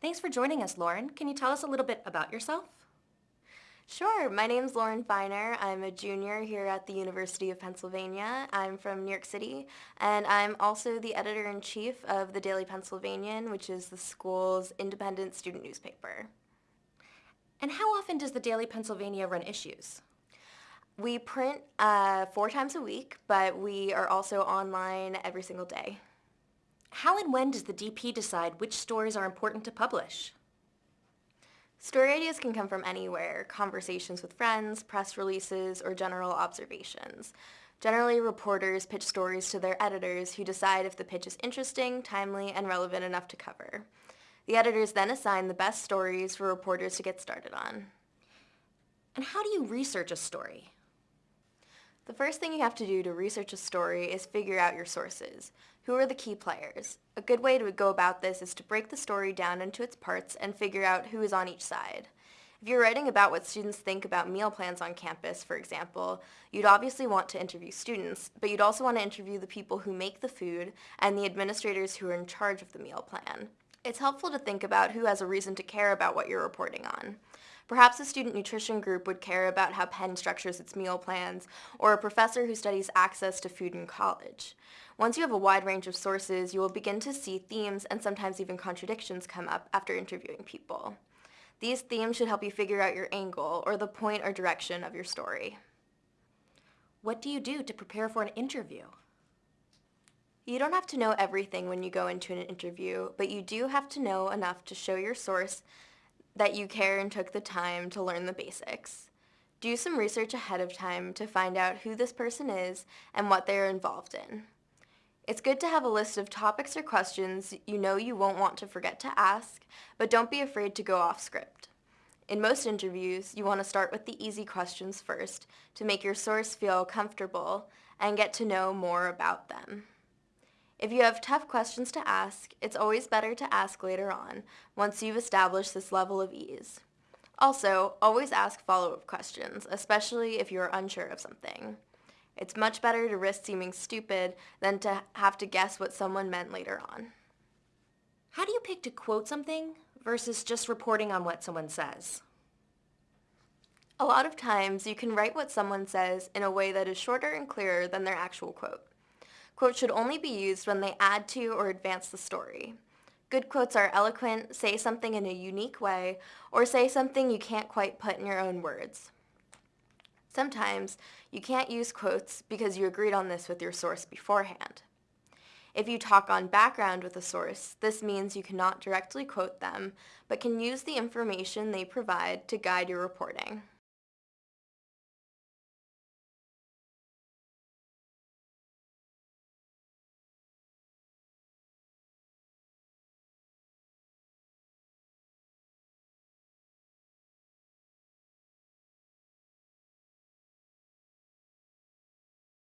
Thanks for joining us, Lauren. Can you tell us a little bit about yourself? Sure. My name's Lauren Feiner. I'm a junior here at the University of Pennsylvania. I'm from New York City, and I'm also the editor-in-chief of the Daily Pennsylvanian, which is the school's independent student newspaper. And how often does the Daily Pennsylvania run issues? We print uh, four times a week, but we are also online every single day. How and when does the DP decide which stories are important to publish? Story ideas can come from anywhere, conversations with friends, press releases, or general observations. Generally, reporters pitch stories to their editors who decide if the pitch is interesting, timely, and relevant enough to cover. The editors then assign the best stories for reporters to get started on. And how do you research a story? The first thing you have to do to research a story is figure out your sources. Who are the key players? A good way to go about this is to break the story down into its parts and figure out who is on each side. If you're writing about what students think about meal plans on campus, for example, you'd obviously want to interview students, but you'd also want to interview the people who make the food and the administrators who are in charge of the meal plan. It's helpful to think about who has a reason to care about what you're reporting on. Perhaps a student nutrition group would care about how Penn structures its meal plans, or a professor who studies access to food in college. Once you have a wide range of sources, you will begin to see themes and sometimes even contradictions come up after interviewing people. These themes should help you figure out your angle, or the point or direction of your story. What do you do to prepare for an interview? You don't have to know everything when you go into an interview, but you do have to know enough to show your source that you care and took the time to learn the basics. Do some research ahead of time to find out who this person is and what they are involved in. It's good to have a list of topics or questions you know you won't want to forget to ask, but don't be afraid to go off script. In most interviews, you want to start with the easy questions first to make your source feel comfortable and get to know more about them. If you have tough questions to ask, it's always better to ask later on, once you've established this level of ease. Also, always ask follow-up questions, especially if you're unsure of something. It's much better to risk seeming stupid than to have to guess what someone meant later on. How do you pick to quote something versus just reporting on what someone says? A lot of times, you can write what someone says in a way that is shorter and clearer than their actual quote. Quotes should only be used when they add to or advance the story. Good quotes are eloquent, say something in a unique way, or say something you can't quite put in your own words. Sometimes you can't use quotes because you agreed on this with your source beforehand. If you talk on background with a source, this means you cannot directly quote them, but can use the information they provide to guide your reporting.